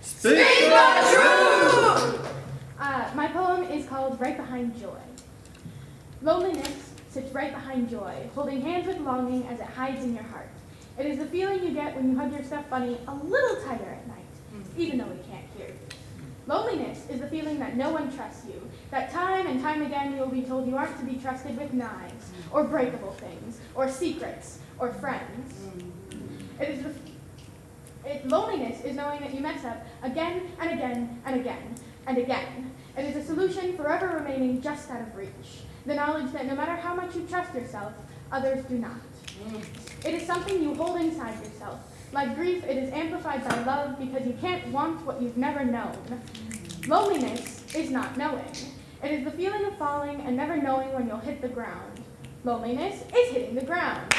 Speak, the truth! Uh, my poem is called Right Behind Joy. Loneliness sits right behind joy, holding hands with longing as it hides in your heart. It is the feeling you get when you hug your stuffed bunny a little tighter at night, hmm. even though we can't hear. Loneliness is the feeling that no one trusts you, that time and time again you will be told you aren't to be trusted with knives, or breakable things, or secrets, or friends. Hmm. It is the loneliness is knowing that you mess up again and again and again and again. It is a solution forever remaining just out of reach. The knowledge that no matter how much you trust yourself, others do not. It is something you hold inside yourself. Like grief, it is amplified by love because you can't want what you've never known. Loneliness is not knowing. It is the feeling of falling and never knowing when you'll hit the ground. Loneliness is hitting the ground.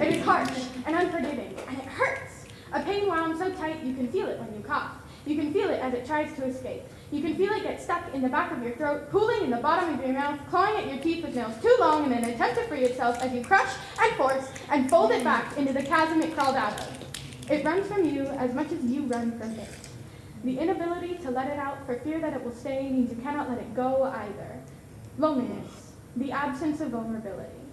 It is harsh and unforgiving, and it hurts. A pain wound so tight you can feel it when you cough. You can feel it as it tries to escape. You can feel it get stuck in the back of your throat, pooling in the bottom of your mouth, clawing at your teeth with nails too long in an attempt to free itself as you crush and force and fold it back into the chasm it crawled out of. It runs from you as much as you run from it. The inability to let it out for fear that it will stay means you cannot let it go either. Loneliness, the absence of vulnerability.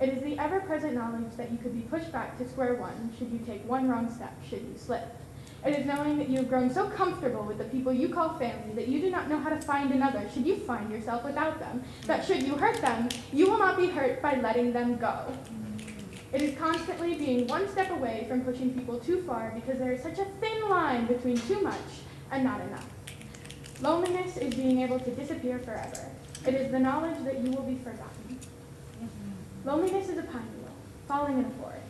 It is the ever-present knowledge that you could be pushed back to square one should you take one wrong step, should you slip. It is knowing that you have grown so comfortable with the people you call family that you do not know how to find another should you find yourself without them, that should you hurt them, you will not be hurt by letting them go. It is constantly being one step away from pushing people too far because there is such a thin line between too much and not enough. Loneliness is being able to disappear forever. It is the knowledge that you will be forgotten. Loneliness is a pine needle falling in a forest.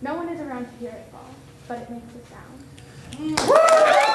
No one is around to hear it fall, but it makes a sound.